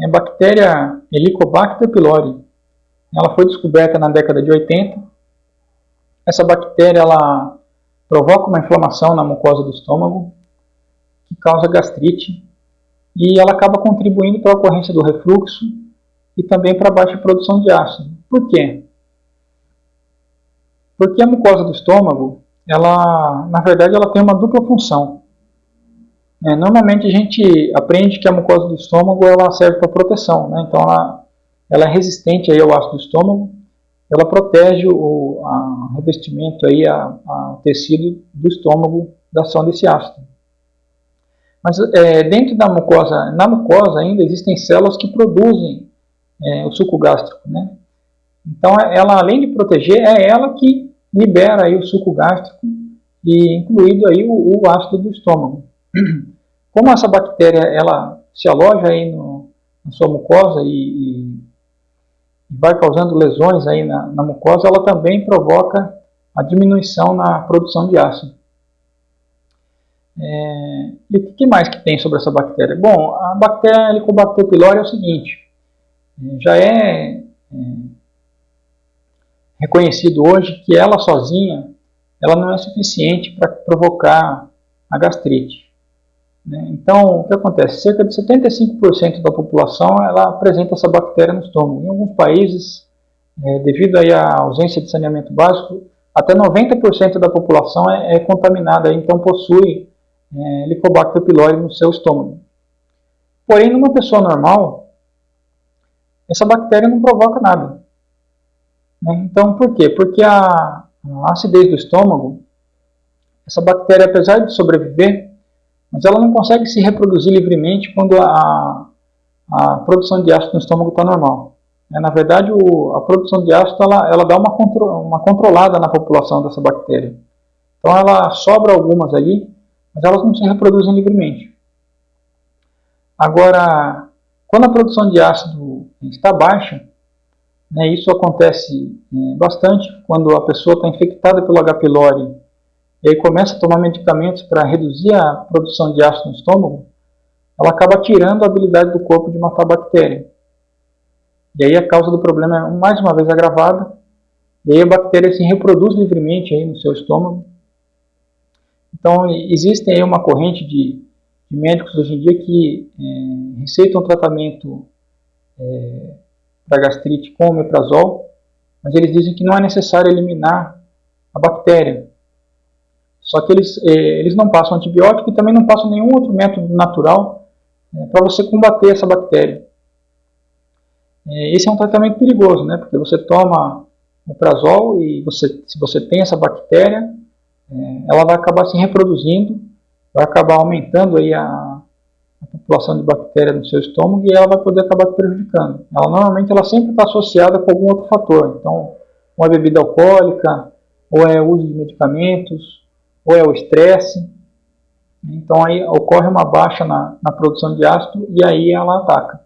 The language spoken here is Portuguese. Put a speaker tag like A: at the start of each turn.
A: é a bactéria Helicobacter pylori. Ela foi descoberta na década de 80. Essa bactéria ela provoca uma inflamação na mucosa do estômago, que causa gastrite, e ela acaba contribuindo para a ocorrência do refluxo e também para a baixa produção de ácido. Por quê? Porque a mucosa do estômago, ela, na verdade, ela tem uma dupla função. É, normalmente a gente aprende que a mucosa do estômago ela serve para proteção, né? então ela, ela, é resistente aí ao ácido do estômago, ela protege o a revestimento aí, a, a, tecido do estômago da ação desse ácido. Mas é, dentro da mucosa, na mucosa ainda existem células que produzem é, o suco gástrico, né? Então ela além de proteger, é ela que libera aí o suco gástrico e incluído aí o, o ácido do estômago. Como essa bactéria ela se aloja aí no, na sua mucosa e, e, vai causando lesões aí na, na, mucosa, ela também provoca a diminuição na produção de ácido. É, e o que mais que tem sobre essa bactéria? Bom, a bactéria Helicobacter pylori é o seguinte, já é, é reconhecido hoje que ela sozinha ela não é suficiente para provocar a gastrite. Né? Então, o que acontece? Cerca de 75% da população ela apresenta essa bactéria no estômago. Em alguns países, é, devido aí à ausência de saneamento básico, até 90% da população é, é, contaminada, então possui é, Helicobacter pylori no seu estômago. Porém, numa pessoa normal, essa bactéria não provoca nada. Né? Então, por quê? Porque a, a acidez do estômago, essa bactéria, apesar de sobreviver, mas ela não consegue se reproduzir livremente quando a, a produção de ácido no estômago está normal. É, na verdade, o, a produção de ácido ela, ela dá uma, contro, uma controlada na população dessa bactéria. Então ela sobra algumas ali, mas elas não se reproduzem livremente. Agora, quando a produção de ácido está baixa, né, isso acontece é, bastante quando a pessoa está infectada pelo H. pylori e aí começa a tomar medicamentos para reduzir a produção de ácido no estômago, ela acaba tirando a habilidade do corpo de matar a bactéria. E aí a causa do problema é mais uma vez agravada, e aí a bactéria se reproduz livremente aí no seu estômago. Então existe aí uma corrente de, de médicos hoje em dia que é, receitam tratamento é, para gastrite com omeprazol, mas eles dizem que não é necessário eliminar a bactéria, só que eles, eh, eles não passam antibiótico e também não passam nenhum outro método natural eh, para você combater essa bactéria. Eh, esse é um tratamento perigoso, né? Porque você toma o prazol e você, se você tem essa bactéria, ela vai acabar se reproduzindo, vai acabar aumentando aí a, a população de bactéria no seu estômago e ela vai poder acabar te prejudicando. Ela normalmente ela sempre está associada com algum outro fator. Então, uma bebida alcoólica, ou é uso de medicamentos, ou é o estresse. Então aí ocorre uma baixa na, na produção de ácido e aí ela ataca.